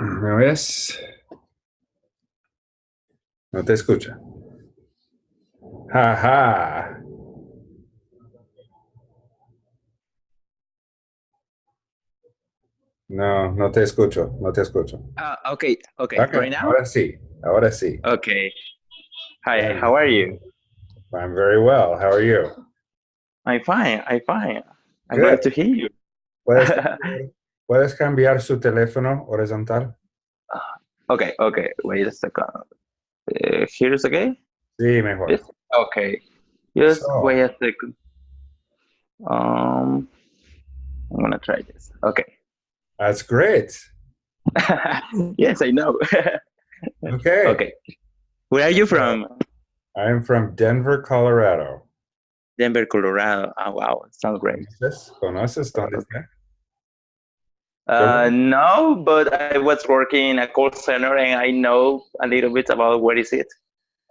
¿Me ves? No te escucha. Jaja. No, no te escucho, no te escucho. Ah, okay, okay, Okay, Right now? Ahora sí, ahora sí. Okay. Hi, how are you? I'm very well. How are you? I'm fine, I'm fine. I'm Good. glad to hear you. ¿Puedes, ¿Puedes cambiar su teléfono horizontal? Okay, okay, wait a second. Uh, here's okay? Sí, mejor. Yes. Okay. Just So- wait a second. Um, I'm gonna try this. Okay. That's great. yes, I know. Okay. okay. Where are you from? I'm from Denver, Colorado. Denver, Colorado. Oh, wow, sounds great. ¿Conoces? ¿Conoces dónde está? Uh, no, but I was working in a call center and I know a little bit about where is it.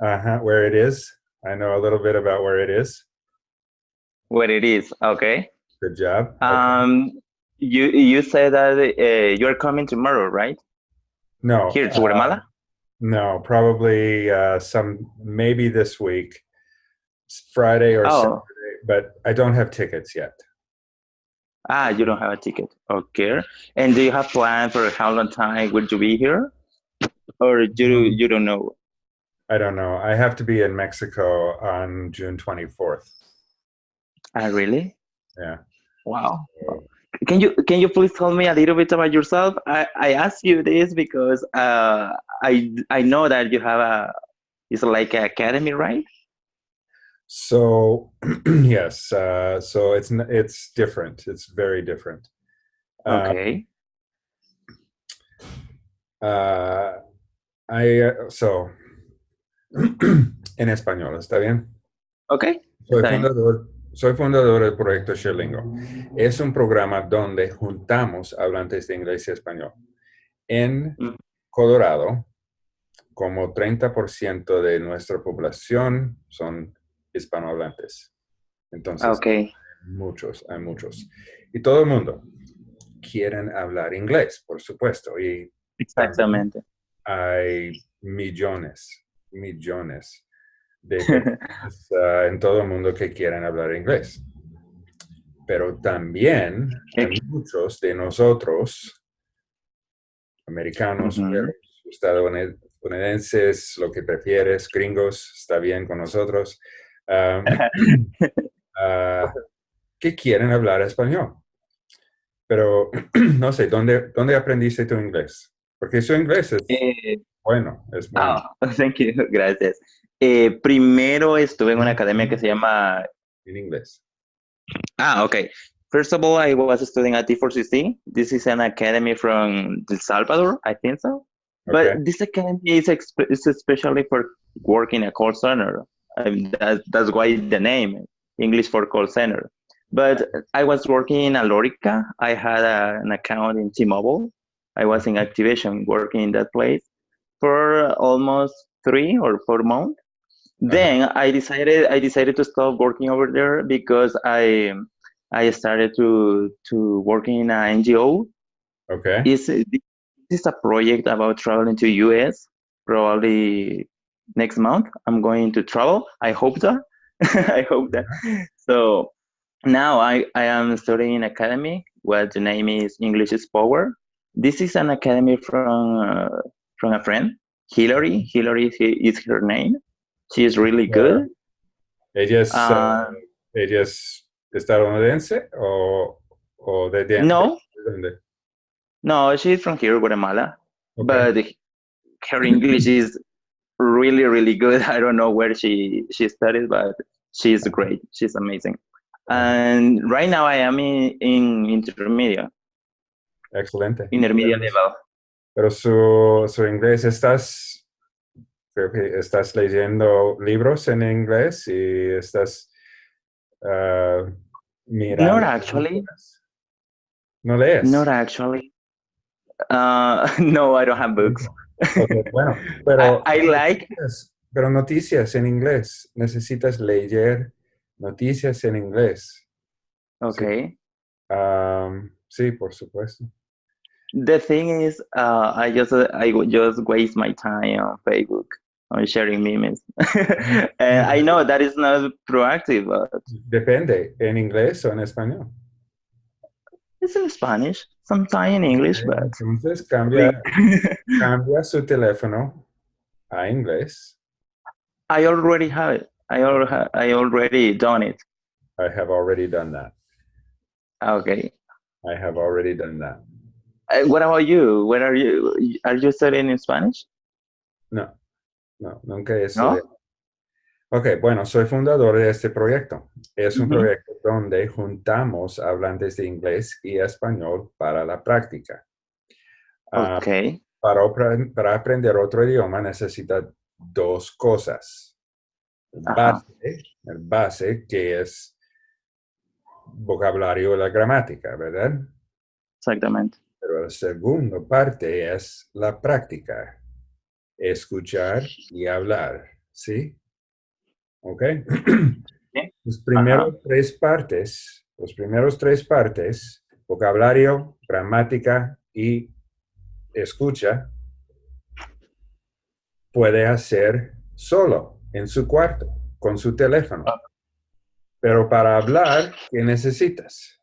Uh-huh, where it is. I know a little bit about where it is. Where it is. Okay. Good job. Okay. Um, you you said that uh, you're coming tomorrow, right? no. Here to uh, Guatemala. no, probably uh, some, maybe this week, Friday or Oh. Saturday, but I don't have tickets yet. Ah, you don't have a ticket. Okay. And do you have plan for how long time will you be here, or you you don't know? I don't know. I have to be in Mexico on June 24th. Ah, really? Yeah. Wow. Can you can you please tell me a little bit about yourself? I I ask you this because uh I I know that you have a it's like an academy, right? So yes, uh, so it's it's different. It's very different. Um, Okay. uh, I uh, so en español, ¿está bien? Okay. Soy fundador, soy fundador del proyecto Sherlingo. Es un programa donde juntamos hablantes de inglés y español. En Mm. Colorado, como 30% de nuestra población son hispanohablantes. Entonces, Okay. muchos, hay muchos. Y todo el mundo quieren hablar inglés, por supuesto. Y Exactamente. hay millones, millones de personas ah, en todo el mundo que quieren hablar inglés. Pero también hay muchos de nosotros, americanos, estadounidenses, lo que prefieres, gringos, está bien con nosotros, ah, ah, que quieren hablar español. Pero no sé, ¿dónde, ¿dónde aprendiste tu inglés? Porque su inglés es Eh, bueno, es bueno. ah, thank you, gracias. Eh, primero estuve en una academia que se llama en inglés. Ah, okay. First of all, I was studying at T4CC. This is an academy from El Salvador, I think so. Okay. But this academy is, is especially for working a call center. Um, that, that's why the name, English for call center. But I was working in Alorica. I had a, an account in T-Mobile. I was in activation working in that place for almost three or four months. Then I decided I decided to stop working over there because I I started to to working in an NGO. Okay. It's this is a project about traveling to US. Probably next month I'm going to travel. I hope that. I hope that. So now I I am studying academy. What the name is English is Power. This is an academy from uh, from a friend, Hillary. Hillary is, her name. She is really good. ¿Ella es, uh, ella es estadounidense o, o de dónde? No, ¿De no, she's from here, Guatemala. Okay. But her English is really, really good. I don't know where she she studied, but she's great. She's amazing. And right now I am in, in intermediate, Excelente. intermediate level. Pero su, su inglés, ¿estás, creo que estás leyendo libros en inglés y estás uh, mirando? Not actually. ¿No lees? Not actually. Uh, no, I don't have books. Ok, bueno, pero... I, I like. noticias, pero noticias en inglés. Necesitas leer noticias en inglés. Okay. Am, sí, por supuesto. the thing is, uh, I just I just waste my time on Facebook on sharing memes, and I know that is not proactive. But Depende, ¿en inglés o en español? It's in Spanish, sometimes in English, but Entonces cambia, cambia su teléfono a inglés. I already have it. I already I already done it. I have already done that. Okay. I have already done that. Uh, what about you? Where are you? Are you studying in Spanish? No, no, nunca he ¿No? estudiado. Ok, bueno, soy fundador de este proyecto. Es un proyecto donde juntamos hablantes de inglés y español para la práctica. Ah, Okay. para, para aprender otro idioma necesita dos cosas. El base, el base que es vocabulario y la gramática, ¿verdad? Exactamente. Pero la segunda parte es la práctica. Escuchar y hablar, ¿sí? ¿Ok? Los primeros tres partes, los primeros tres partes, vocabulario, gramática y escucha, puede hacer solo en su cuarto, con su teléfono. Pero para hablar, ¿qué necesitas?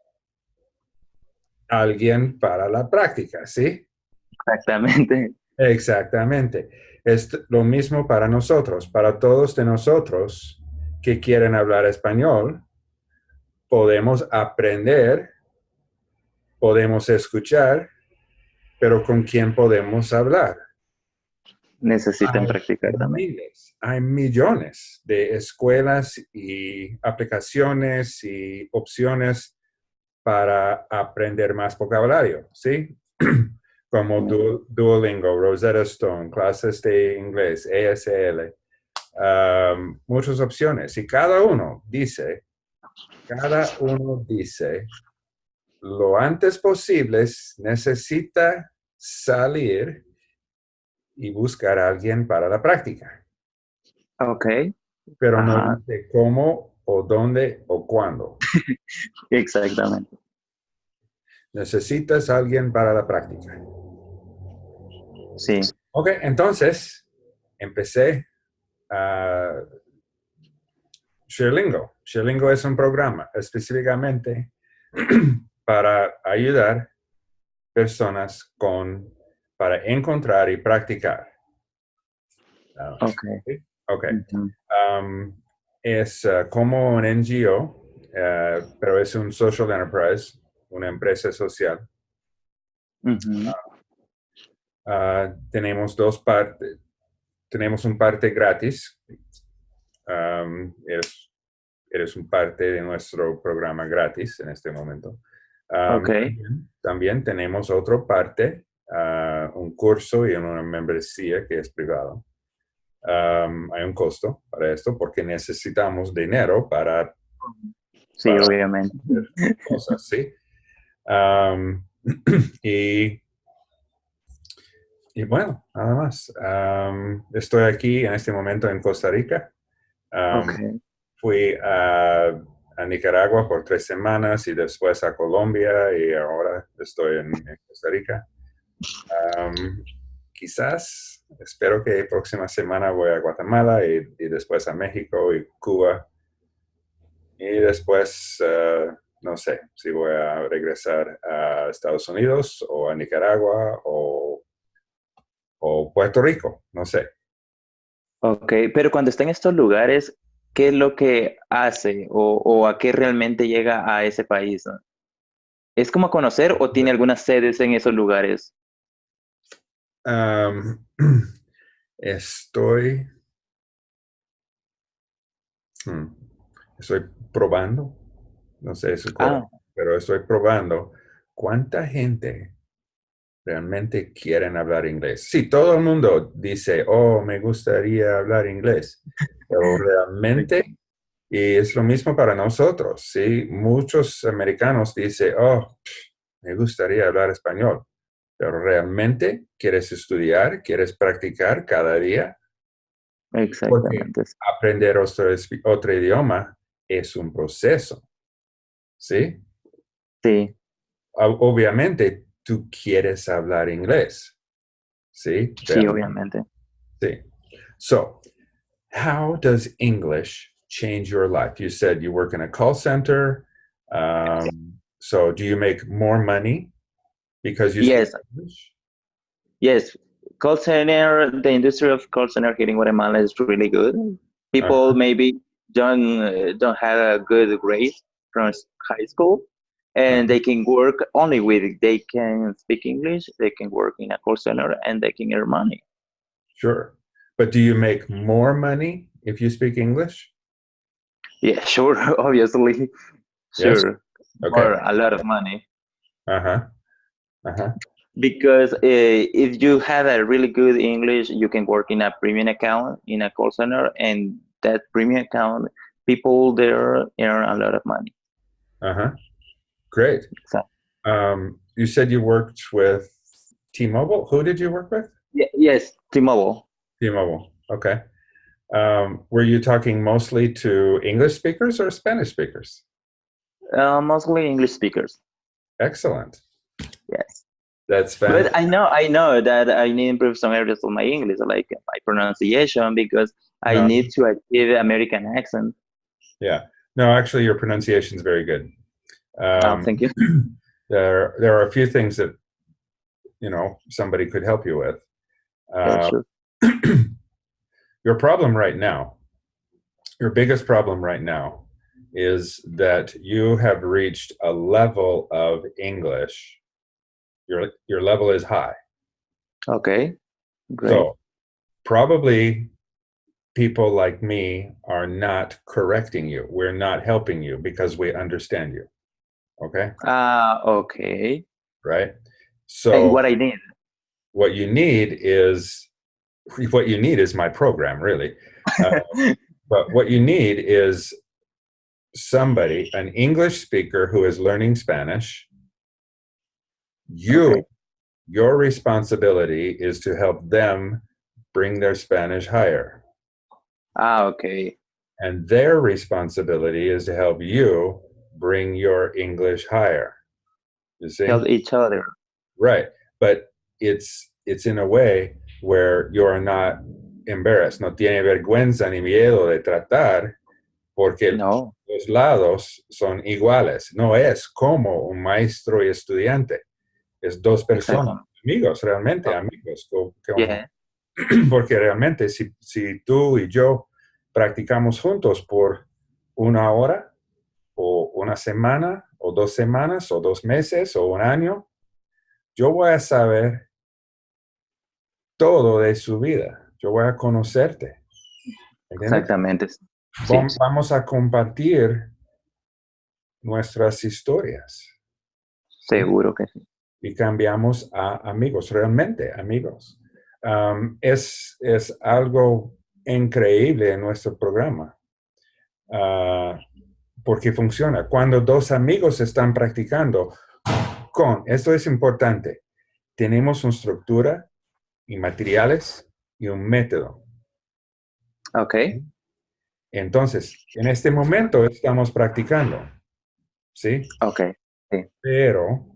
Alguien para la práctica, ¿sí? Exactamente. Exactamente. Es lo mismo para nosotros, para todos de nosotros que quieren hablar español, podemos aprender, podemos escuchar, pero ¿con quién podemos hablar? Necesitan Hay practicar también. miles, hay millones de escuelas y aplicaciones y opciones para aprender más vocabulario, ¿sí? Como Du- Duolingo, Rosetta Stone, clases de inglés, um, muchas opciones. Y cada uno dice, cada uno dice, lo antes posible necesita salir y buscar a alguien para la práctica, Okay. pero no dice cómo o dónde o cuándo. Exactamente. Necesitas a alguien para la práctica. Sí. Ok, entonces empecé a Sherlingo. Sherlingo es un programa específicamente para ayudar personas con, para encontrar y practicar. Ah, Okay. ok. Um, es uh, como un NGO, uh, pero es un social enterprise, una empresa social. Ah, tenemos dos partes. Tenemos un parte gratis. Um, eres, eres un parte de nuestro programa gratis en este momento. Um, Ok. También, también tenemos otra parte, ah, un curso y una membresía que es privado. Um, hay un costo para esto porque necesitamos dinero para Sí, Para- obviamente. cosas, ¿sí? Y, y bueno, nada más. Estoy aquí en este momento en Costa Rica. Okay. Fui a, a Nicaragua por tres semanas y después a Colombia y ahora estoy en, en Costa Rica. Quizás, espero que próxima semana voy a Guatemala y, y después a México y Cuba. Y después, eh, no sé si voy a regresar a Estados Unidos o a Nicaragua o, o Puerto Rico, no sé. Ok, pero cuando está en estos lugares, ¿qué es lo que hace o, o a qué realmente llega a ese país? no? ¿Es como conocer o tiene algunas sedes en esos lugares? Estoy, hmm, estoy probando, no sé si es Ah. pero estoy probando cuánta gente realmente quieren hablar inglés. Sí, todo el mundo dice, oh, me gustaría hablar inglés, pero realmente, y es lo mismo para nosotros, ¿sí? Muchos americanos dicen, oh, me gustaría hablar español, pero realmente quieres estudiar, quieres practicar cada día, Exactamente. aprender otro, otro idioma es un proceso, ¿sí? Sí, Ob- Obviamente tú quieres hablar inglés. ¿Sí? Sí, obviamente. Sí. So, how does English change your life? You said you work in a call center. Um, so, do you make more money because you yes. English? Yes. Call center, the industry of call center here in Guatemala is really good. People uh-huh. maybe don't uh, don't have a good grade from high school, and they can work only with they can speak English. They can work in a call center and they can earn money. Sure. But do you make more money if you speak English? Yeah, sure. Obviously, sure. Yes? Okay. Or a lot of money. Uh huh. Uh huh. Because uh, if you have a really good English, you can work in a premium account in a call center, and that premium account, people there earn a lot of money. Uh huh. Great. So, um, you said you worked with T-Mobile. Who did you work with? Yeah, yes, T-Mobile. T-Mobile. Okay. Um, were you talking mostly to English speakers or Spanish speakers? Uh, mostly English speakers. Excellent. Yes. That's fantastic. But I know, I know that I need to improve some areas of my English, like my pronunciation, because I no. need to achieve American accent. Yeah. No, actually, your pronunciation is very good. Um, oh, thank you. There, there are a few things that you know somebody could help you with. Uh, sure. your problem right now, your biggest problem right now is that you have reached a level of English. Your, your level is high. Okay, great. So probably people like me are not correcting you. We're not helping you because we understand you. Okay? Ah, uh, okay. Right? So and what I need. What you need is what you need is my program, really. Uh, but what you need is somebody, an English speaker who is learning Spanish. You, okay. your responsibility is to help them bring their Spanish higher. Ah, okay. And their responsibility is to help you bring your English higher. You see? Help each other. Right. But it's it's in a way where you're not embarrassed, no tiene vergüenza ni miedo de tratar, porque no. los lados son iguales. No es como un maestro y estudiante. Es dos personas, amigos, realmente amigos. Yeah. Porque realmente si, si tú y yo practicamos juntos por una hora una semana o dos semanas o dos meses o un año, yo voy a saber todo de su vida. Yo voy a conocerte. Exactamente. Vamos a compartir nuestras historias. Seguro que sí. Y cambiamos a amigos, realmente amigos. es, es algo increíble en nuestro programa. Ah, porque funciona. Cuando dos amigos están practicando con, esto es importante, tenemos una estructura y materiales y un método. Ok. Entonces, en este momento estamos practicando, ¿sí? Ok. Pero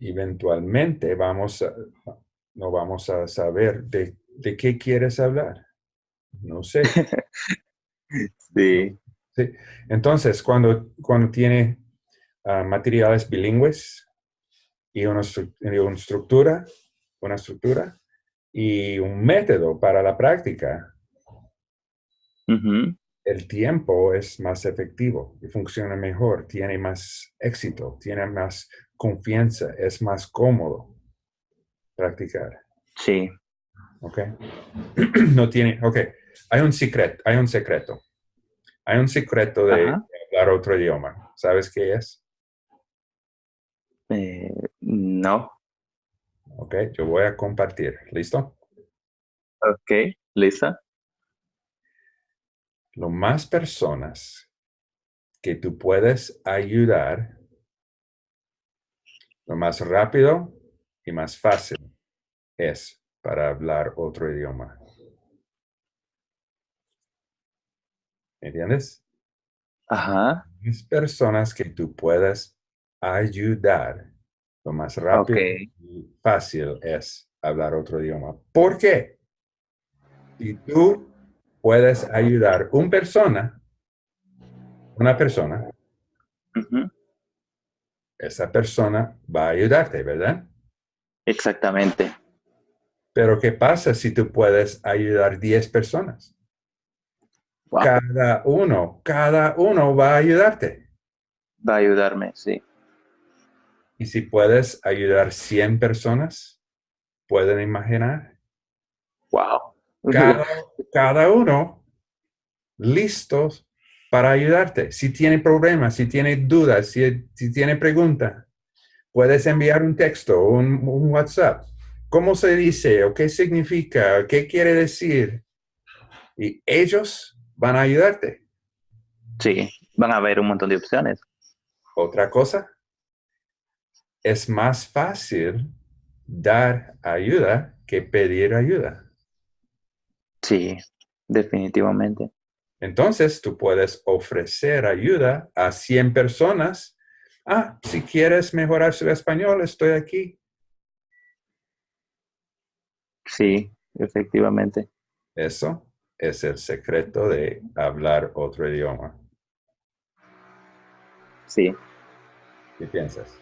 eventualmente vamos a, no vamos a saber de, de qué quieres hablar. No sé. sí. Sí. Entonces, cuando, cuando tiene ah, materiales bilingües y una, una estructura, una estructura y un método para la práctica, el tiempo es más efectivo y funciona mejor, tiene más éxito, tiene más confianza, es más cómodo practicar. Sí. Ok. no tiene, ok. Hay un secreto, hay un secreto. Hay un secreto de hablar otro idioma. ¿Sabes qué es? Eh, no. Ok, yo voy a compartir. ¿Listo? Ok, lista. Lo más personas que tú puedes ayudar, lo más rápido y más fácil es para hablar otro idioma. ¿Entiendes? Ajá. Las personas que tú puedes ayudar Lo más rápido y fácil es hablar otro idioma. ¿Por qué? Si tú puedes ayudar una persona, una persona, esa persona va a ayudarte, ¿verdad? Exactamente. Pero ¿qué pasa si tú puedes ayudar 10 personas? Cada uno, cada uno va a ayudarte. Va a ayudarme, sí. Y si puedes ayudar 100 personas, ¿pueden imaginar? Wow. Cada, uno listos para ayudarte. Si tiene problemas, si tiene dudas, si, si tiene preguntas, puedes enviar un texto, un, un WhatsApp. ¿Cómo se dice? ¿O qué significa? ¿Qué quiere decir? Y ellos van a ayudarte. Sí, van a haber un montón de opciones. Otra cosa, es más fácil dar ayuda que pedir ayuda. Sí, definitivamente. Entonces, tú puedes ofrecer ayuda a 100 personas. Ah, si quieres mejorar su español, estoy aquí. Sí, efectivamente. Eso es el secreto de hablar otro idioma. Sí. ¿Qué piensas?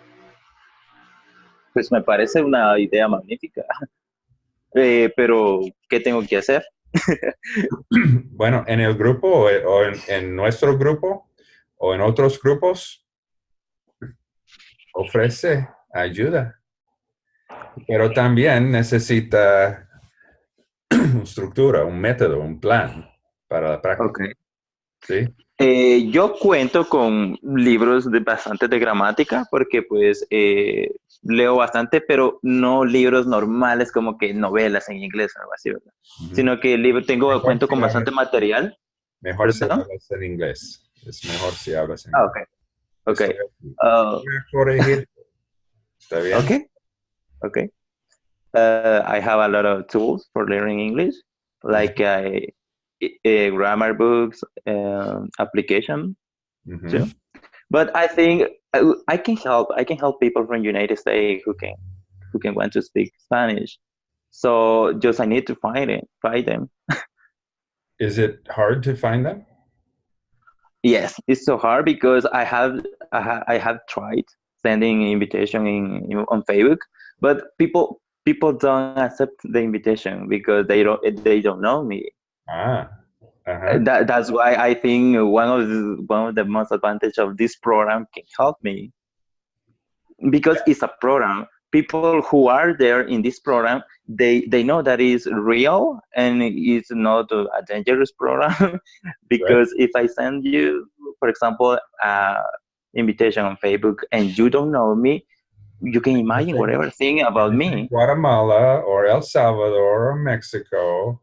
Pues me parece una idea magnífica. Eh, pero, ¿qué tengo que hacer? bueno, en el grupo o en, nuestro grupo o en otros grupos, ofrece ayuda. Pero también necesita estructura, un método, un plan para la práctica. ¿Sí? Eh, yo cuento con libros de bastante de gramática porque pues eh, leo bastante, pero no libros normales como que novelas en inglés o algo así, ¿verdad? Sino que libro, tengo, cuento con bastante material. Mejor si hablas en inglés. Es mejor si hablas en ah, inglés. Ah, ok. Ok. Uh, ¿Está bien? Ok. Ok. Uh, I have a lot of tools for learning English, like a, a grammar books, um, application. Mm But I think I, can help. I can help people from United States who can who can want to speak Spanish. So just I need to find it, find them. Is it hard to find them? Yes, it's so hard because I have I, ha, I have tried sending invitation in, in, on Facebook, but people people don't accept the invitation because they don't they don't know me. Ah. Uh-huh. That, that's why I think one of the, one of the most advantage of this program can help me because it's a program. People who are there in this program, they they know that is real and it's not a dangerous program. because right. if I send you, for example, uh, invitation on Facebook and you don't know me, you can imagine whatever thing about me. Guatemala or El Salvador or Mexico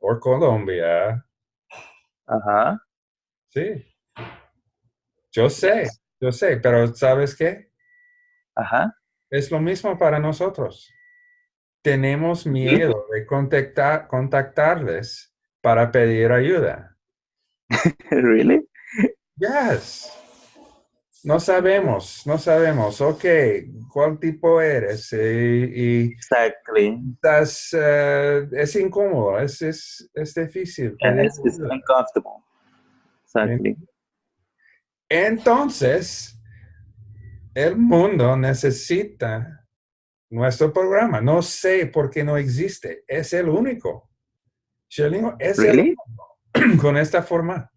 or Colombia Ajá. Sí. Yo sé, yo sé, pero ¿sabes qué? Ajá. Es lo mismo para nosotros. Tenemos miedo de contactar, contactarles para pedir ayuda. really? Yes. No sabemos, no sabemos. Ok, ¿cuál tipo eres? Y, exactly. Estás, uh, es incómodo, es, es, es difícil. es, uncomfortable. Exactly. Entonces, el mundo necesita nuestro programa. No sé por qué no existe. Es el único. Es el único con esta forma.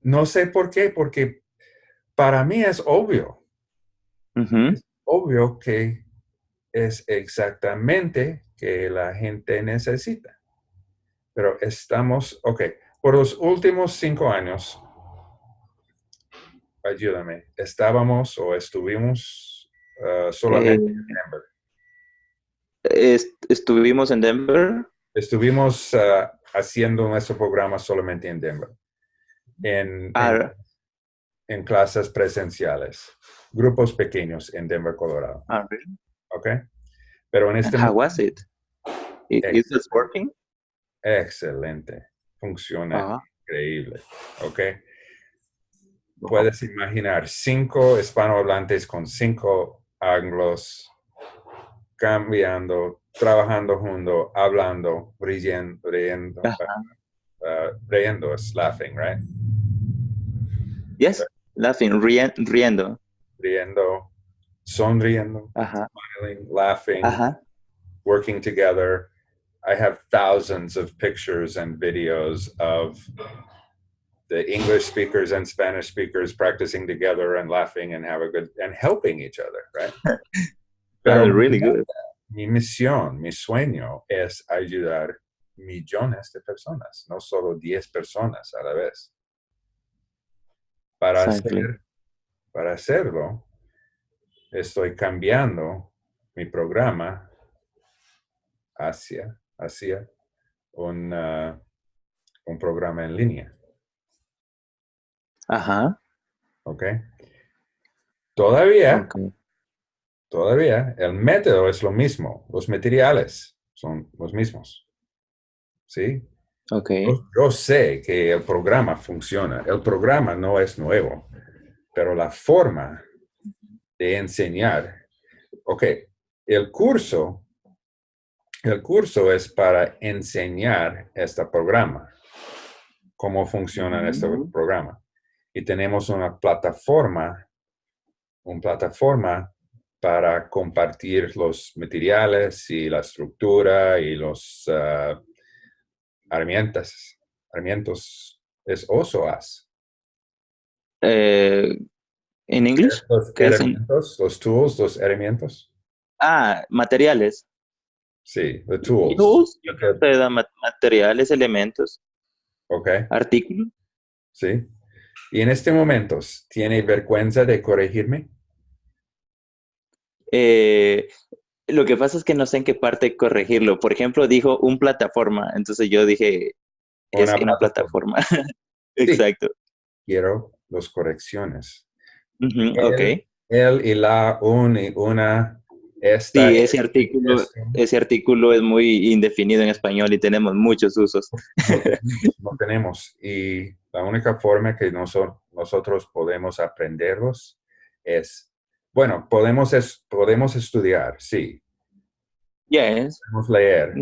No sé por qué, porque para mí es obvio. Es obvio que es exactamente que la gente necesita. Pero estamos, ok, por los últimos cinco años, ayúdame, estábamos o estuvimos uh, solamente en Denver. estuvimos en Denver. Estuvimos uh, haciendo nuestro programa solamente en Denver. En, ah, en clases presenciales, grupos pequeños en Denver, Colorado. Ah, really? ¿Ok? Pero en este How was it? Is it working? Excelente. Funciona increíble. ¿Ok? Puedes imaginar cinco hispanohablantes con cinco anglos, cambiando, trabajando juntos, hablando, riendo, riendo, uh, riendo is laughing, right? Yes, laughing, riendo. Riendo, sonriendo, uh -huh. smiling, laughing, uh -huh. working together. I have thousands of pictures and videos of the English speakers and Spanish speakers practicing together and laughing and have a good and helping each other, right? Pero really good. Mi misión, mi sueño es ayudar millones de personas, no solo 10 personas a la vez. Para, hacer, para hacerlo, estoy cambiando mi programa hacia, hacia un, uh, un programa en línea. Ajá. ¿Ok? Todavía, todavía el método es lo mismo, los materiales son los mismos. ¿Sí? Ok. Yo, sé que el programa funciona, el programa no es nuevo, pero la forma de enseñar, ok, el curso, el curso es para enseñar este programa, cómo funciona este programa. Y tenemos una plataforma, una plataforma para compartir los materiales y la estructura y los uh, herramientas. Herramientas es oso as. Eh, ¿En inglés? Los herramientas, los tools, los herramientas. Ah, materiales. Sí, the tools. Tools, te da materiales, elementos. Ok. Artículos. Sí. Y en este momento, ¿tiene vergüenza de corregirme? Eh, lo que pasa es que no sé en qué parte corregirlo. Por ejemplo, dijo un plataforma, entonces yo dije, es una, plataforma. Exacto. Quiero las correcciones. ok. Él y la, un y una, esta. Sí, ese artículo, ese artículo es muy indefinido en español y tenemos muchos usos. No tenemos. Y la única forma que nosotros podemos aprenderlos es, bueno, podemos, podemos estudiar, sí. Yes. Podemos leer,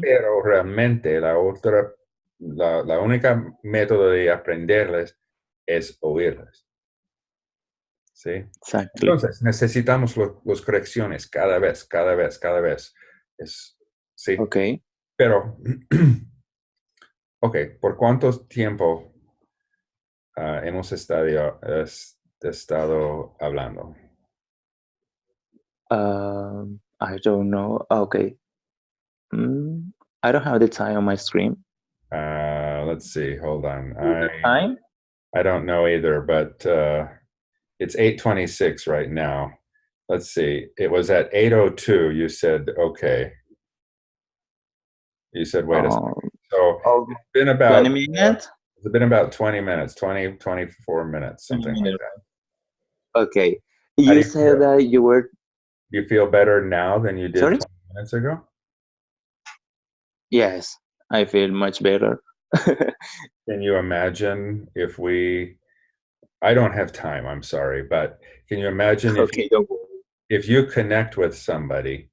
pero realmente la otra, la, la única método de aprenderles es oírles. ¿Sí? Exacto. Entonces, necesitamos las correcciones cada vez, cada vez, cada vez. Es, sí. Ok. Pero, ok, ¿por cuánto tiempo uh, hemos estado, estado hablando? Uh, I don't know. Okay. Mm, I don't have the time on my screen. Uh, let's see. Hold on. I, time? I don't know either, but uh, it's 8.26 right now. Let's see. It was at 8.02 you said, okay. You said, wait a second. Oh. So oh, it's been about 20 minutes? It's been about 20 minutes, 20, 24 minutes, something like that. Okay. You said that you were. You feel better now than you did Sorry? 20 minutes ago? Yes, I feel much better. can you imagine if we. I don't have time, I'm sorry, but can you imagine if, okay, you, if you connect with somebody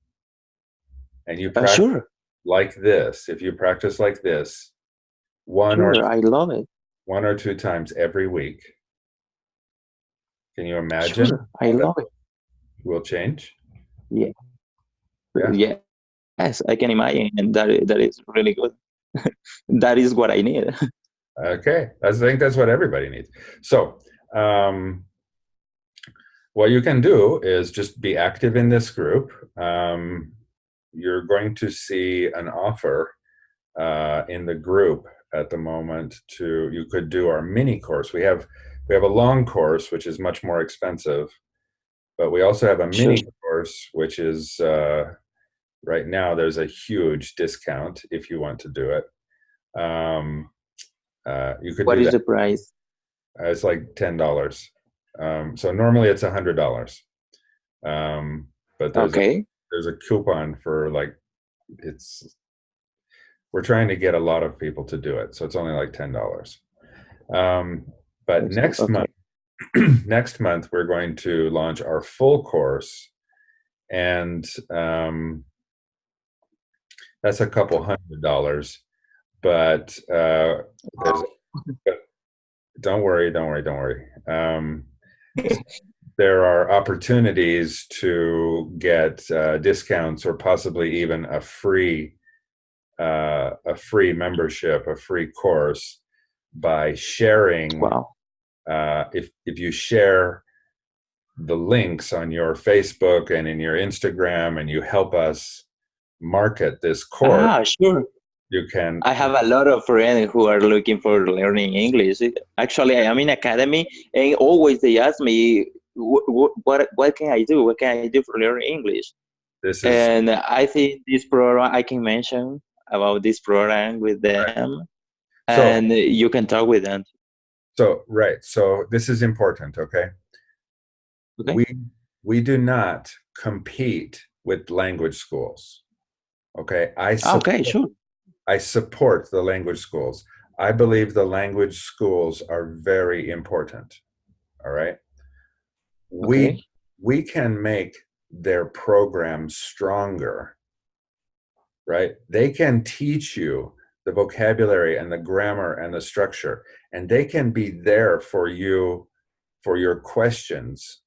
and you uh, practice uh, sure. like this, if you practice like this, one sure, or I love it. One or two times every week. Can you imagine? Sure, I love it. Will change. Yeah. yeah. Yeah. Yes, I can imagine, and that that is really good. that is what I need. okay, I think that's what everybody needs. So, um, what you can do is just be active in this group. Um, you're going to see an offer uh, in the group at the moment to you could do our mini course we have we have a long course which is much more expensive but we also have a mini sure. Course which is uh, right now there's a huge discount if you want to do it. Um, uh, you could what is the price? Uh, it's like ten dollars. Um, so normally it's a hundred dollars. Um, but there's okay. a, there's a coupon for like it's we're trying to get a lot of people to do it, so it's only like ten dollars. Um, but next okay. month, next month we're going to launch our full course, and um, that's a couple hundred dollars. But, uh, don't worry, don't worry, don't worry. Um, there are opportunities to get uh, discounts or possibly even a free uh, a free membership, a free course by sharing. Wow. Uh, if if you share the links on your Facebook and in your Instagram, and you help us market this course. Ah, sure. You can. I have a lot of friends who are looking for learning English. Actually, I am in academy, and always they ask me, "What what, what can I do? What can I do for learning English?" This is. And I think this program I can mention about this program with them, So- and you can talk with them. So right. So this is important. Okay. Okay. We we do not compete with language schools. Okay. I Okay, support- sure. I support the language schools. I believe the language schools are very important. All right. We Okay. we can make their programs stronger. Right? They can teach you the vocabulary and the grammar and the structure and they can be there for you for your questions.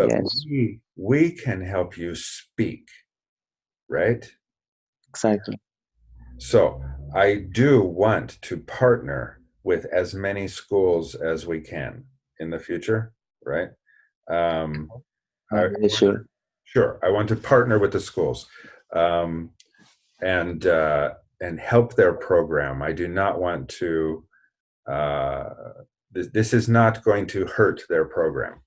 But Yes. we we can help you speak. Right? Exactly. So I do want to partner with as many schools as we can in the future, right? Um, I- sure. sure, I want to partner with the schools um, and uh, and help their program. I do not want to. Uh, this, this is not going to hurt their program.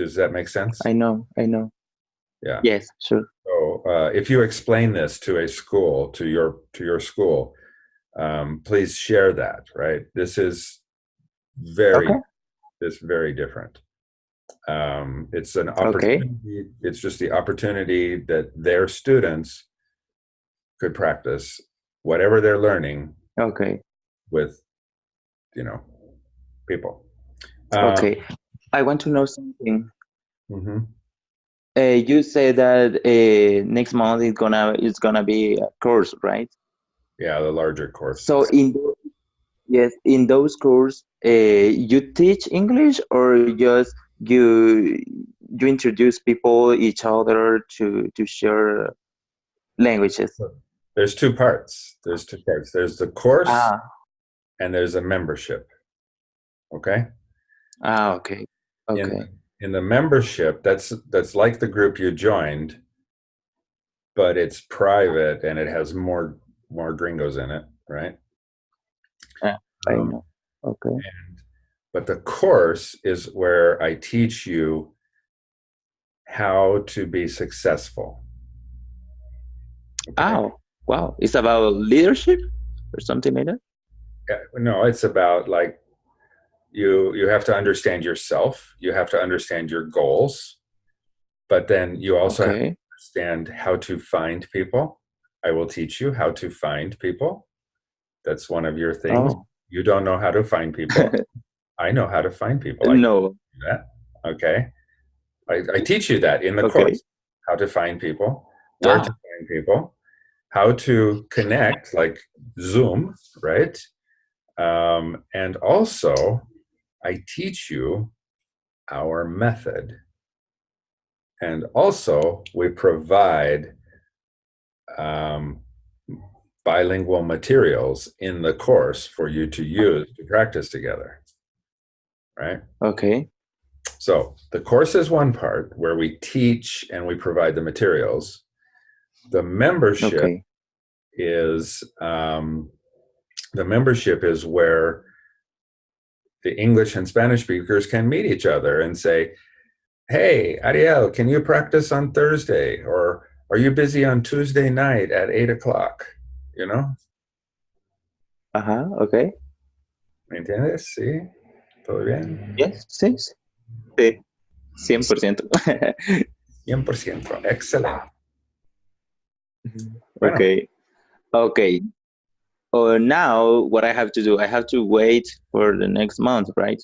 Does that make sense? I know. I know. Yeah. Yes, sure. So uh, if you explain this to a school, to your to your school, um, please share that. Right. This is very Okay. it's very different. Um, it's an opportunity. Okay. It's just the opportunity that their students could practice whatever they're learning Okay. with, you know, people. Um, Okay. I want to know something. mhm. Uh, you say that uh, next month is gonna is gonna be a course, right? Yeah, the larger course. So in yes, in those courses, uh, you teach English or just you you introduce people each other to to share languages. there's two parts. There's two parts. There's the course Ah, and there's a membership. Okay. ah, okay, okay, in, in the membership that's that's like the group you joined but it's private and it has more more gringos in it right I Um, know. Okay, and but the course is where i teach you how to be successful Okay? oh, wow, it's about leadership or something like that. Yeah, no it's about like you you have to understand yourself you have to understand your goals but then you also have Okay, understand how to find people. I will teach you how to find people. That's one of your things. oh, You don't know how to find people. I know how to find people. I no. Okay. I, I teach you that in the Okay. course. How to find people, where to Ah. find people, how to connect, like Zoom, right? Um, and also, I teach you our method. And also, we provide um, bilingual materials in the course for you to use to practice together. Right? okay, So, the course is one part where we teach and we provide the materials. The membership okay, is um, the membership is where the English and Spanish speakers can meet each other and say, "Hey, Ariel, can you practice on Thursday?" Or "Are you busy on Tuesday night at eight o'clock?" You know, ajá, okay, ¿me entiendes? Sí, todo bien. yes, sí, sí, cien por ciento. 100%. Excelente. Bueno. Okay. Okay. Oh, now what I have to do, I have to wait for the next month, right?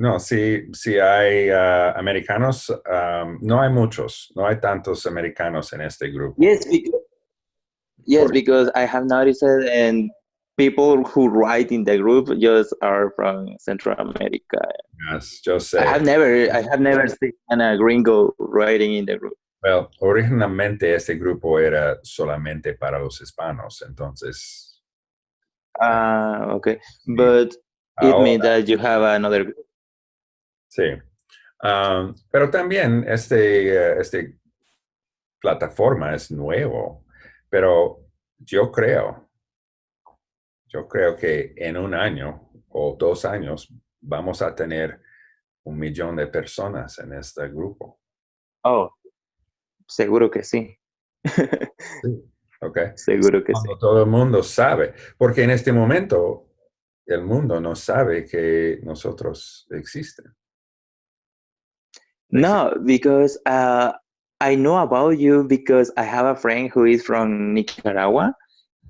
No, sí, sí hay uh, americanos, um, no hay muchos, no hay tantos americanos en este grupo. Yes, because, yes, because I have noticed and people who write in the group just are from Central America. Yes, just say. I have never, I have never seen a gringo writing in the group. Well, originalmente este grupo era solamente para los hispanos, entonces. Ah, okay, but it Ahora, means that you have another. Group. Sí, um, pero también este, este plataforma es nuevo, pero yo creo yo creo que en un año o dos años vamos a tener un millón de personas en este grupo. Oh, seguro que sí. sí. Ok. Seguro que sí. Todo el mundo sabe, porque en este momento el mundo no sabe que nosotros existen. No, because uh, I know about you because I have a friend who is from Nicaragua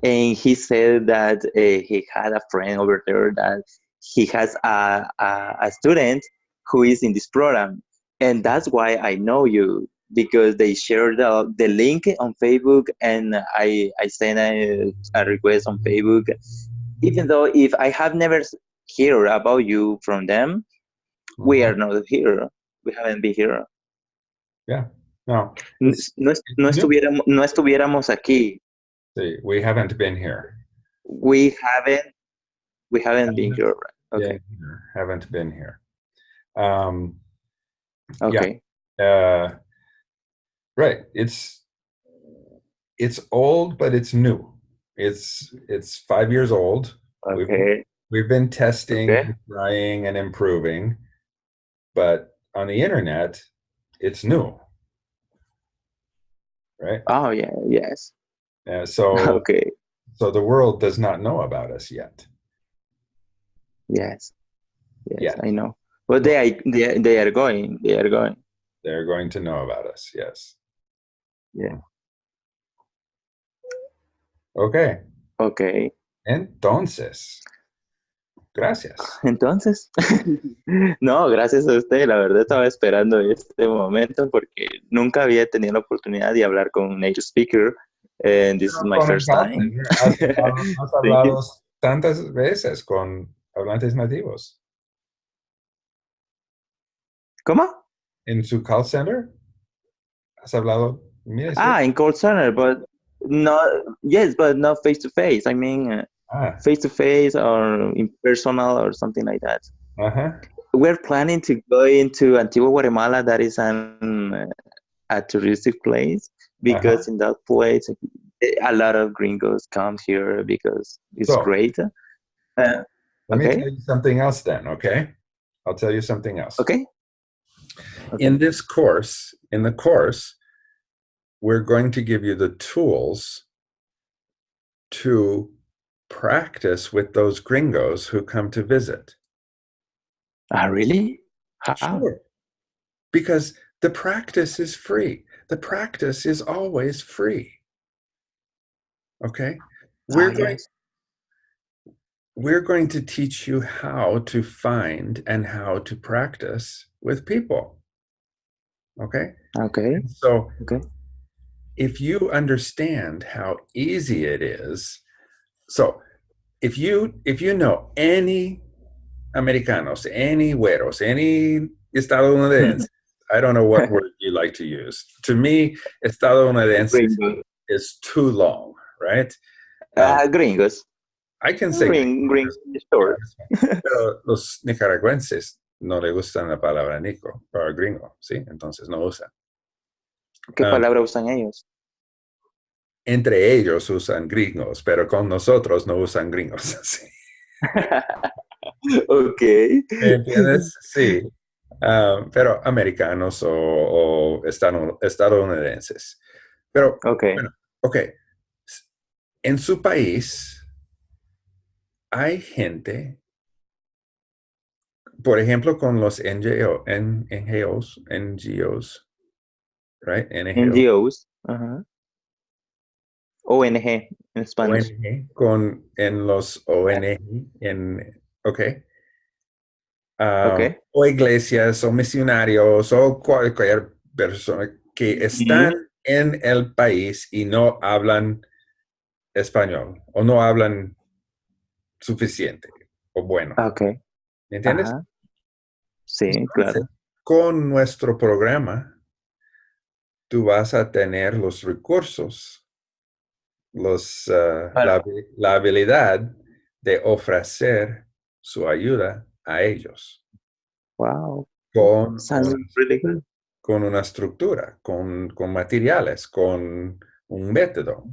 and he said that uh, he had a friend over there that he has a, a, a, student who is in this program and that's why i know you because they shared the, the link on facebook and i i sent a, a request on facebook even though if i have never heard about you from them we are not here we haven't been here yeah no no, no, no estuviéramos, no estuviéramos aquí See, we haven't been here. We haven't. We haven't been here. Okay. Yeah, haven't been here. Um, okay. Yeah. Uh, right. It's it's old, but it's new. It's it's five years old. Okay. We've, we've been testing, okay. trying, and improving, but on the internet, it's new. Right. Oh yeah. Yes. Uh, so okay. So the world does not know about us yet. Yes. Yes, yeah. I know. But they are they, they are going. They are going. They're going to know about us. Yes. Yeah. Okay. Okay. Entonces. Gracias. Entonces, no, gracias a usted. La verdad estaba esperando este momento porque nunca había tenido la oportunidad de hablar con un native speaker and this is my first time. Has, has hablado tantas veces con hablantes nativos. ¿Cómo? En su call center. Has hablado. Mira, ah, in call center, but not yes, but not face to face. I mean, face to face or impersonal or something like that. Uh-huh. We're planning to go into Antigua, Guatemala. That is an uh, a touristic place because uh-huh. in that place a lot of gringos come here because it's so, great. Uh, let okay. me tell you something else then, okay? I'll tell you something else. Okay. okay. In this course, in the course, we're going to give you the tools to practice with those gringos who come to visit. Ah, really? How? Sure. Because the practice is free. The practice is always free. Okay? We're, going, yes. we're going to teach you how to find and how to practice with people. Okay? Okay. So, okay. If you understand how easy it is, so if you if you know any americanos, any güeros, any estadounidenses, I don't know what word you like to use. To me, estadounidenses is too long right? Uh, gringos. I can say Gring, gringos. Pero los nicaragüenses no le gustan la palabra nico, para gringo, ¿sí? Entonces no usan. ¿Qué um, palabra usan ellos? Entre ellos usan gringos, pero con nosotros no usan gringos. ¿sí? ok. ¿Entiendes? Sí. Um, pero americanos o, o estadounidenses. Pero, ok. Bueno, ok en su país hay gente, por ejemplo, con los NGO, NGOs, NGOs, right? NGOs, ONG en español. con en los ONG, en, ok. um, Okay. o iglesias o misionarios o cualquier persona que están en el país y no hablan español o no hablan suficiente o bueno. Okay. ¿Me entiendes? Ajá. Sí, Entonces, claro. Con nuestro programa, tú vas a tener los recursos, los, Para- la, la habilidad de ofrecer su ayuda a ellos Wow. con, Sounds un- really good. con una estructura, con, con materiales, con un método.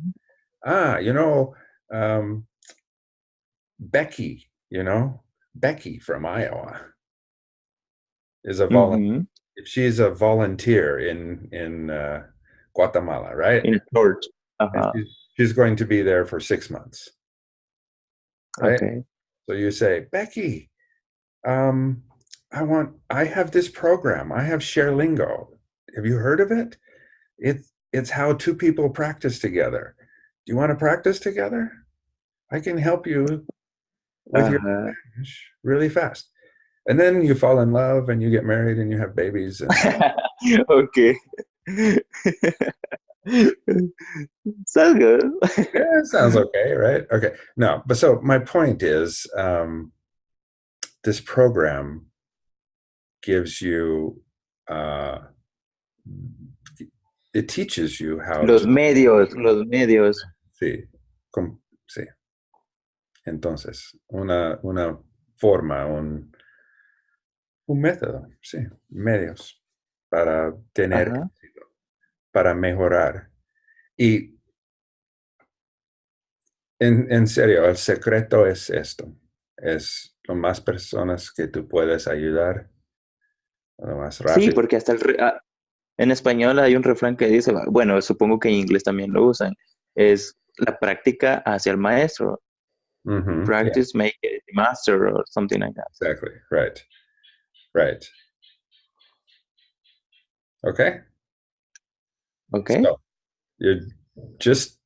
Ah, you know, um, Becky, you know, Becky from Iowa is a volunteer. Mhm. if she's a volunteer in in uh, Guatemala, right? In short. And Uh-huh. She's, going to be there for six months, right? Okay. So you say, Becky, um, I want, I have this program. I have ShareLingo. Have you heard of it? It's it's how two people practice together. Do you want to practice together? I can help you with your Uh-huh. Spanish really fast. And then you fall in love and you get married and you have babies. Okay. Sounds good. yeah, sounds okay, right? Okay. No, but so my point is um, this program gives you, uh, it teaches you how Los to medios, los medios. Sí, com- sí. Entonces, una, una forma, un, un método, sí, medios para tener Ajá. éxito, para mejorar. Y en, en serio, el secreto es esto, es lo más personas que tú puedes ayudar, lo más Sí, rápido. porque hasta el re- ah, en español hay un refrán que dice, bueno, supongo que en inglés también lo usan, es la práctica hacia el maestro. Mhm, yeah. Practice make it master or something like that. Exactly. Right. Right. Okay. Okay. So you just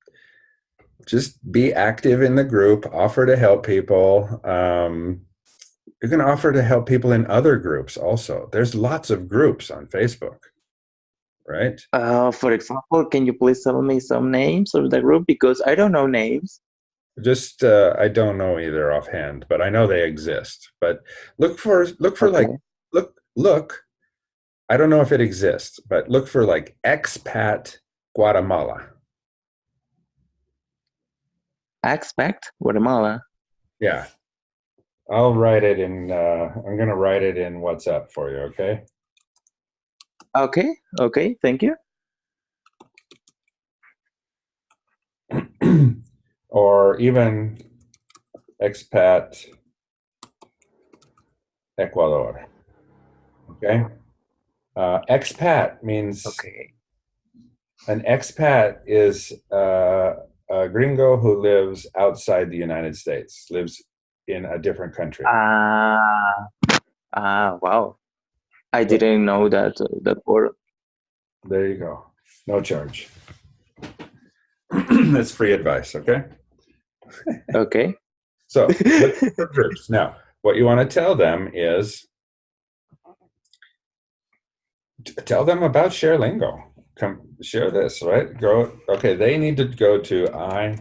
just be active in the group. Offer to help people. Um, you can offer to help people in other groups also. There's lots of groups on Facebook, right? Uh, for example, can you please tell me some names of the group because I don't know names. Just uh, I don't know either offhand, but I know they exist. But look for look for like look look i don't know if it exists but look for like expat guatemala Expect Guatemala. yeah i'll write it in uh, i'm gonna write it in whatsapp for you okay Okay. Okay. Thank you. or even expat ecuador okay uh, expat means Okay. An expat is uh, a gringo who lives outside the United States, lives in a different country. Ah. Ah. Wow. I didn't know that uh, that word. there you go. No charge. That's free advice, okay? Okay. So, groups. Now, what you want to tell them is t- tell them about ShareLingo. Come share this, right? Go. Okay, they need to go to i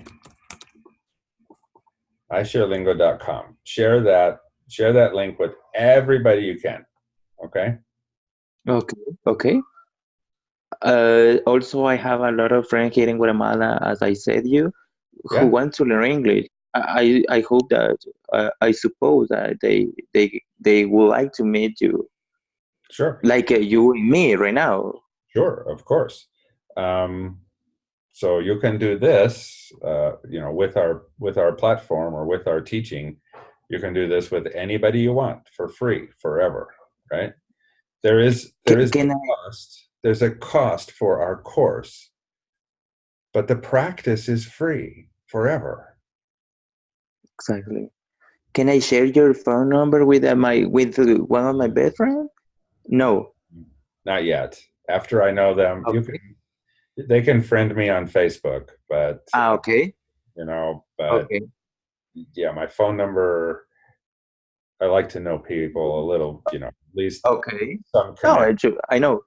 isharelingo.com. Share that. Share that link with everybody you can. Okay. Okay. Okay. Uh, also, I have a lot of friends here in Guatemala, as I said you, who Yeah. want to learn English. I I I hope that uh, I suppose that they they they would like to meet you, Sure. like uh, you and me right now. Sure, of course. Um, so you can do this, uh, you know, with our with our platform or with our teaching. You can do this with anybody you want for free, forever, right? There is there is Can, can cost. There's a cost for our course, but the practice is free forever. Exactly. Can I share your phone number with uh, my with uh, one of my best friends? No. Not yet. After I know them, you can. They can friend me on Facebook, but Ah, okay. you know, but Okay. yeah, my phone number I like to know people a little, you know, at least Okay. some No, I. I know.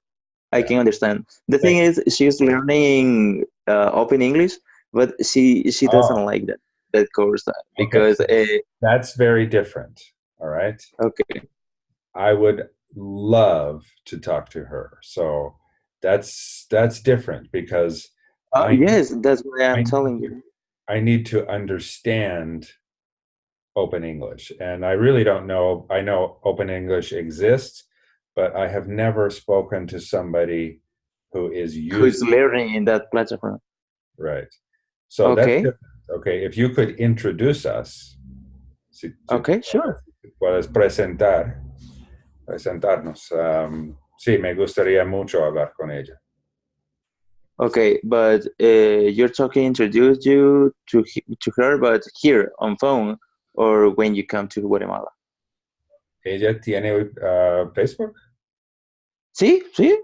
I can understand. The thing is, she's learning uh, open English, but she she doesn't Oh. like that that course uh, because uh, That's very different. All right. okay, I would love to talk to her. So that's that's different because uh, I- yes, that's why I'm I telling you. I need to understand open English. And I really don't know. I know open English exists, but I have never spoken to somebody who is Who's learning in that platform? right. So Okay. that's different. okay. If you could introduce us. Si, si Okay, sure. puedes presentar, presentarnos. Um, sí, me gustaría mucho hablar con ella. Okay, but uh, you're talking introduce you to to her, but here on phone or when you come to Guatemala. ¿Ella tiene uh, Facebook? Sí, sí.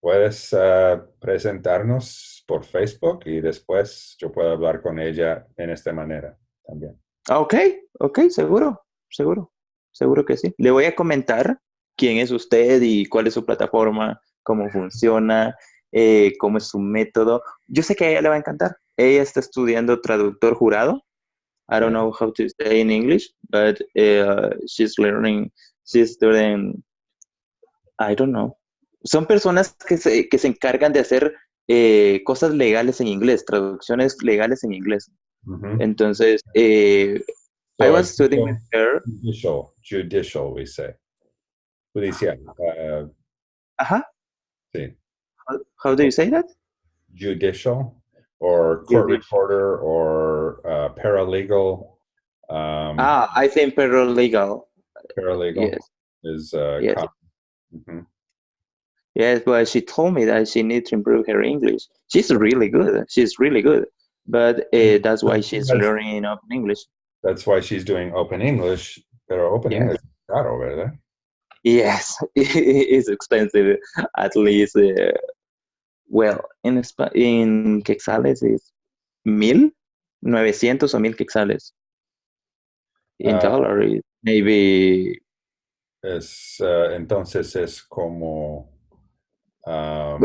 Puedes uh, presentarnos por Facebook y después yo puedo hablar con ella en esta manera también. Ok, ok, seguro, seguro, seguro que sí. Le voy a comentar quién es usted y cuál es su plataforma, cómo funciona, eh, cómo es su método. Yo sé que a ella le va a encantar. Ella está estudiando traductor jurado. I don't know how to say in English, but uh, she's learning, she's studying, I don't know. Son personas que se, que se encargan de hacer eh, cosas legales en inglés, traducciones legales en inglés. Entonces, eh, I was studying with her. Judicial, judicial, we say. Judicial. Uh huh. sí. How, how do you say that? Judicial or court Judicial. reporter or uh, paralegal. Um, Ah, I think paralegal. paralegal Yes. is uh, Yes. common. Mhm. Yes, but she told me that she needs to improve her English. She's really good. She's really good. But uh, that's why she's Yes. learning open English. That's why she's doing open English, pero open Yeah. English es caro, ¿verdad? Yes, it's expensive. At least, uh, well, in in quetzales is mil, novecientos o mil quetzales. In dollar, is maybe Es, uh, entonces es como... um,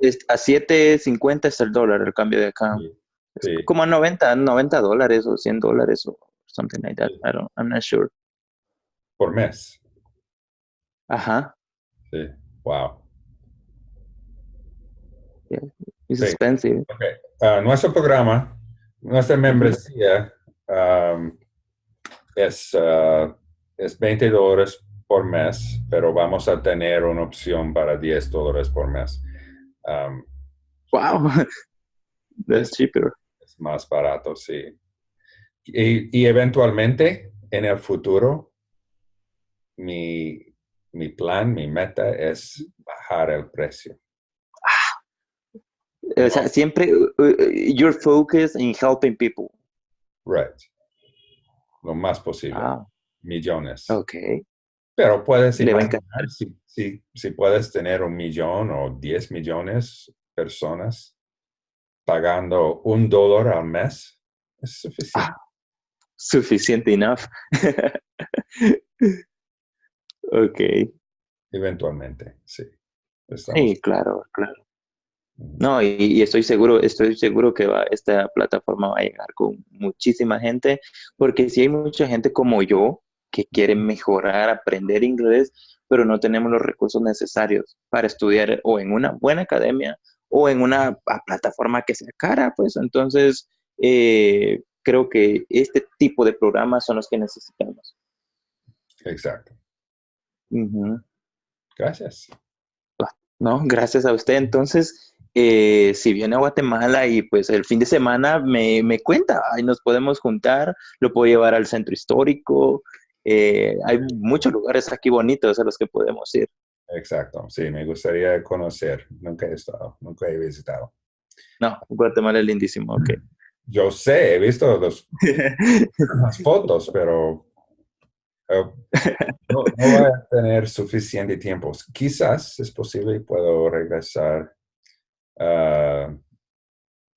es- a 7.50 es el dólar, el cambio de acá. sí, Es sí. como 90, 90 dólares o 100 dólares o something like that. I don't, I'm not sure. por mes. Ajá. Sí. Wow. It's Sí. expensive. Okay. Ah, nuestro programa, nuestra membresía um, es, ah, es 20 dólares por mes, pero vamos a tener una opción para 10 dólares por mes. Um, Wow. That's cheaper. es más barato, sí. Y, y eventualmente, en el futuro, mi, mi plan, mi meta es bajar el precio. O sea, siempre you're focused in helping people. Right. Lo más posible. Ah, Millones. okay. Pero puedes imaginar si, si, si puedes tener un millón o 10 millones personas pagando un dólar al mes, es suficiente. Ah. Suficiente enough. okay. Eventualmente, sí. Estamos- Sí, claro, claro. No, y, y estoy seguro, estoy seguro que va, esta plataforma va a llegar con muchísima gente, porque si hay mucha gente como yo que quiere mejorar, aprender inglés, pero no tenemos los recursos necesarios para estudiar o en una buena academia o en una plataforma que sea cara, pues entonces eh, creo que este tipo de programas son los que necesitamos. Exacto. Ujú. Gracias. No, gracias a usted. Entonces, eh, si viene a Guatemala y pues el fin de semana me, me cuenta, ahí nos podemos juntar, lo puedo llevar al centro histórico. eh, hay muchos lugares aquí bonitos a los que podemos ir. Exacto. Sí, me gustaría conocer. Nunca he estado, nunca he visitado. No, Guatemala es lindísimo, ok. Yo sé, he visto los, las fotos, pero no, no voy a tener suficiente tiempo. Quizás es posible y puedo regresar ah,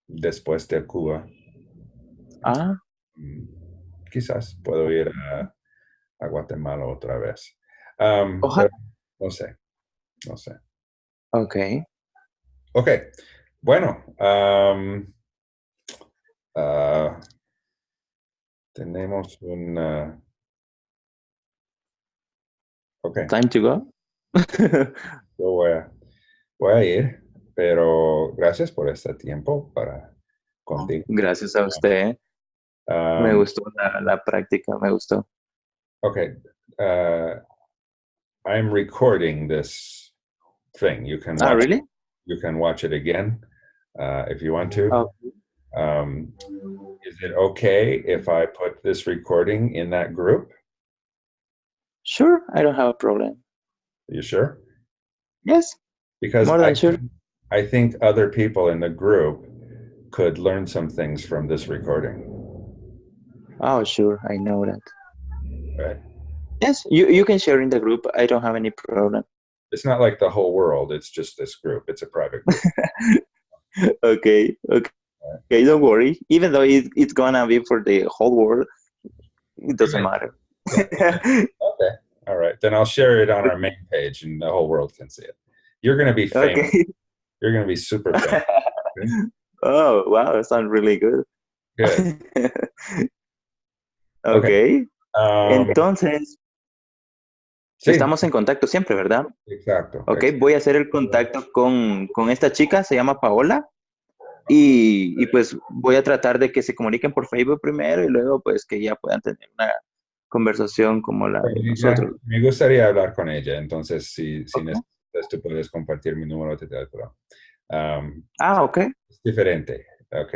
después de Cuba. ah, Mm, Quizás puedo ir a, a Guatemala otra vez. Um, Ojalá. no sé, no sé. Ok. Ok, bueno. um, ah, tenemos un... ah, ok, Time to go. yo voy a, voy a ir, pero gracias por este tiempo para contigo. Gracias a usted. Me Um, gustó la, la práctica, me gustó. Okay. Uh, I'm recording this thing. You can Ah, watch, really? you can watch it again uh, if you want to. Oh, Um, is it okay if I put this recording in that group? Sure, I don't have a problem. Are you sure? Yes, Because More than I, sure. think- I think other people in the group could learn some things from this recording. oh, sure, I know that. Right? Yes, you, you can share in the group. I don't have any problem. It's not like the whole world. It's just this group. It's a private group. Okay, okay, okay, don't worry. Even though it, it's gonna be for the whole world, it doesn't matter. All right. Then I'll share it on our main page and the whole world can see it. You're going to be famous. okay. You're going to be super famous. oh, wow, that sounds really good. Good. okay. Um, Entonces, sí, estamos en contacto siempre, ¿verdad? exacto. Ok, voy a hacer el contacto con, con esta chica, se llama Paola, y, y pues voy a tratar de que se comuniquen por Facebook primero y luego pues que ya puedan tener una conversación como la de Ella- nosotros. Me gustaría hablar con ella. Entonces, si, necesitas, tú puedes compartir mi número de teléfono. Um, Ah, ok, es diferente. Ok.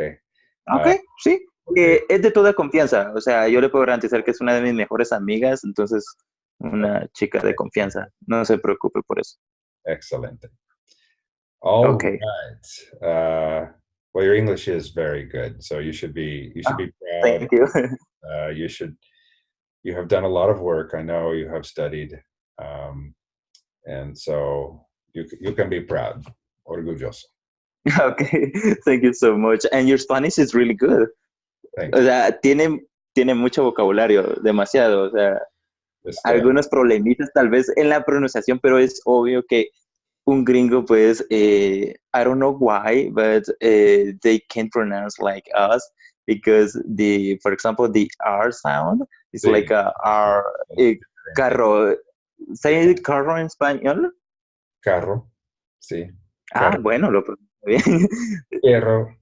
ok, Ah, sí. que es de toda confianza, o sea, yo le puedo garantizar que es una de mis mejores amigas, entonces una chica de confianza, no se preocupe por eso. Excelente. All Okay. right. Uh, well, your English is very good, so you should be you should be proud. Thank you. uh, you should you have done a lot of work i know you have studied um, and so you, you can be proud orgulloso Okay, thank you so much. And your Spanish is really good. O sea, tiene, tiene mucho vocabulario, demasiado. O sea, Este, algunos problemitas tal vez en la pronunciación, pero es obvio que un gringo, pues, eh, I don't know why, but eh, they can't pronounce like us because the, for example, the R sound is Sí. like a R, eh, carro. ¿Say carro en español? carro sí Ah, bueno, lo pronuncio bien. perro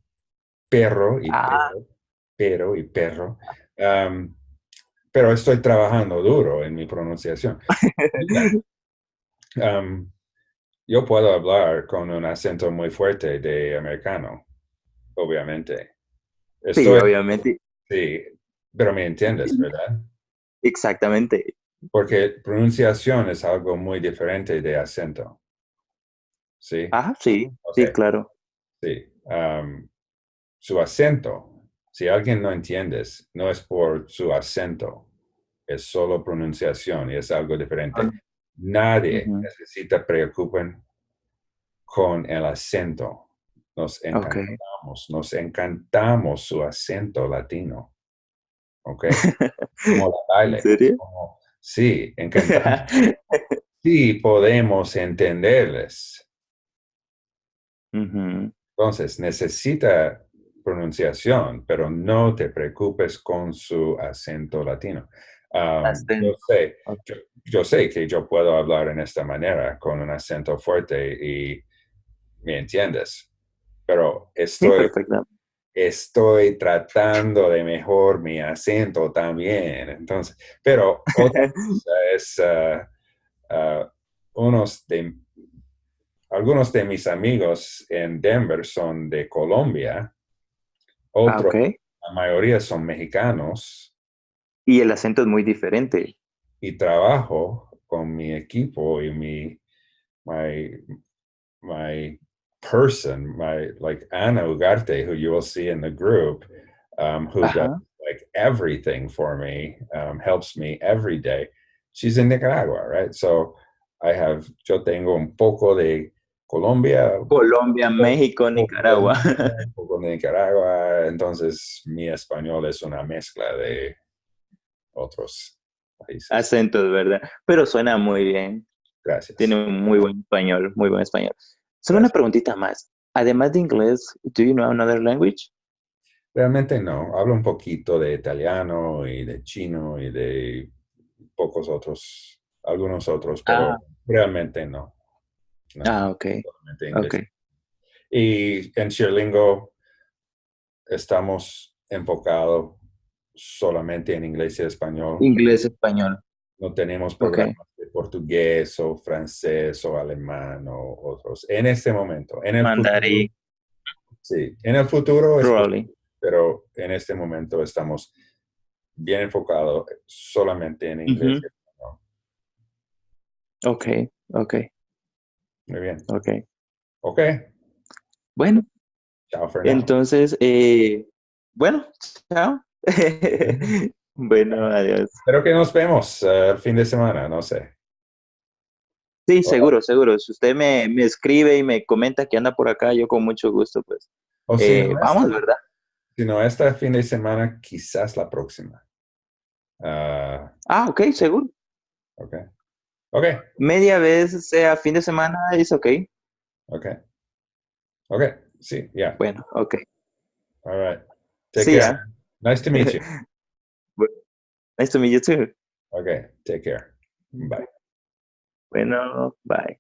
perro y Ah. perro pero y perro Um, pero estoy trabajando duro en mi pronunciación Um, yo puedo hablar con un acento muy fuerte de americano obviamente Sí, obviamente, Sí, pero me entiendes, ¿verdad? exactamente. Porque pronunciación es algo muy diferente de acento. Sí, Ah, sí, sí, claro. sí. Am, su acento, si alguien no entiendes, no es por su acento, es solo pronunciación y es algo diferente. Ah. Nadie necesita preocupen con el acento. Nos encantamos, nos encantamos su acento latino. ¿Ok? Como la baile. ¿En serio? como- sí, encantamos. sí podemos entenderles. Entonces, necesita pronunciación, pero no te preocupes con su acento latino. Um, yo, sé, Ok. yo, yo sé que yo puedo hablar en esta manera, con un acento fuerte y me entiendes, pero estoy. Estoy tratando de mejor mi acento también. Entonces, pero otra cosa es ah, unos de algunos de mis amigos en Denver son de Colombia, Ah, otros, la mayoría son mexicanos Y el acento es muy diferente. y trabajo con mi equipo y mi my my person, my like Anna Ugarte, who you will see in the group, um, who does like everything for me, um, helps me every day. She's in Nicaragua, right? So I have, yo tengo un poco de Colombia, Colombia, México, Nicaragua. un poco de Nicaragua, entonces mi español es una mezcla de otros países. Acentos, ¿verdad? Pero suena muy bien. Gracias. Tiene un muy buen español, muy buen español. Solo una preguntita más. Además de inglés, do you know another language? Realmente no. Hablo un poquito de italiano y de chino y de pocos otros, algunos otros, pero Ah. realmente no. No, Ah, ok, solamente inglés. ok. Y en Cheerlingo estamos enfocados solamente en inglés y español. Inglés, español. No tenemos programas de portugués o francés o alemán o otros. En este momento. En el Mandarín, futuro- sí, en el futuro, es- probably. pero en este momento estamos bien enfocados solamente en inglés. Ujú. y español. Ok, ok, Muy bien. ok. Ok. Bueno, Chao, Fernando. entonces, eh, bueno, chao. bueno, adiós. Espero que nos vemos eh, el fin de semana, no sé. Sí, seguro, seguro. Si usted me, me escribe y me comenta que anda por acá, yo con mucho gusto, pues. O si eh, no, vamos, ¿verdad? Si no, este fin de semana, quizás la próxima. Ah, Ah, ok, seguro. ok. Ok. Media vez, sea fin de semana, es ok. Ok. Ok. Sí, yeah. Bueno, ok. All right. Take care. ya. Nice to meet you. Nice to meet you too. Okay. Take care. Bye. Bueno, bye.